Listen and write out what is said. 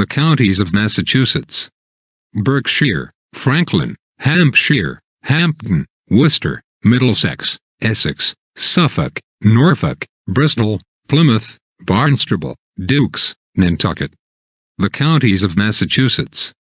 The counties of Massachusetts. Berkshire, Franklin, Hampshire, Hampden, Worcester, Middlesex, Essex, Suffolk, Norfolk, Bristol, Plymouth, Barnstable, Dukes, Nantucket. The counties of Massachusetts.